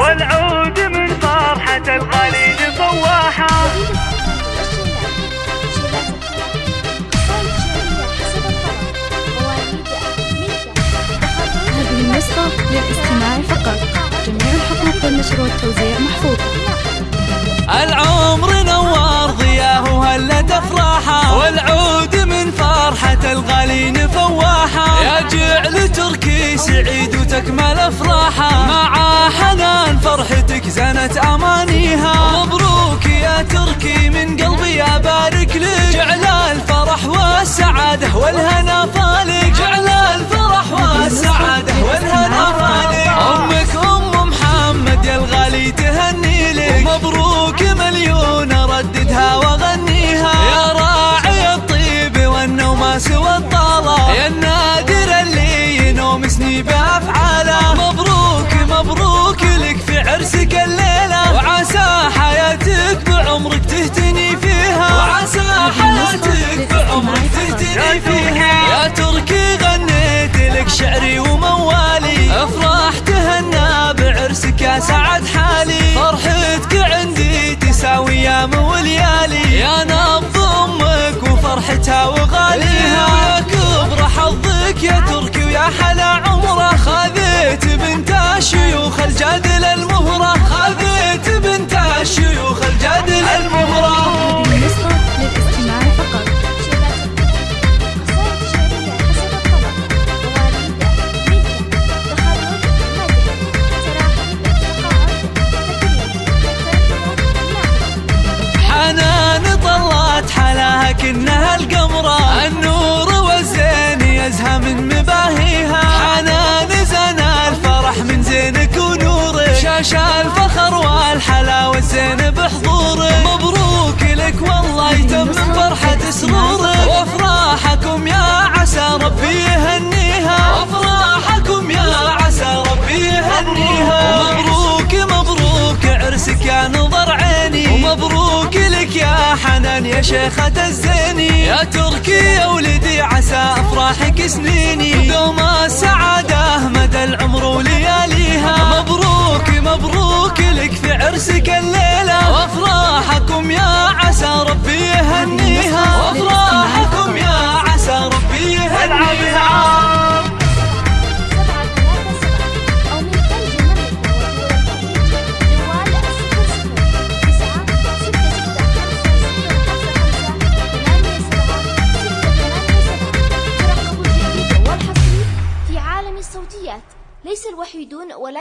والعود من فرحة الخليج صواحة. هذه النسخة للاستماع فقط. جميع الحقوق والنشر والتوزيع محفوظة العمر نوار ضياه وهلت افراحه والعود من فرحة الغالين فواحة. يا جعل تركي سعيد وتكمل أفراحة. والهنا شعري وموالي. افراح تهنى بعرسك يا سعد حالي. فرحتك عندي تساوي يام وليالي. يا نبض أمك وفرحتها وغاليها. يا كبر حظك يا تركي ويا حلا عمره never حنان يا شيخة الزيني يا تركي يا ولدي عسى أفراحك سنيني. دوم السعادة مدى العمر ولياليها مبروك مبروك لك في عرسك الليلة ليس الوحيدون ولا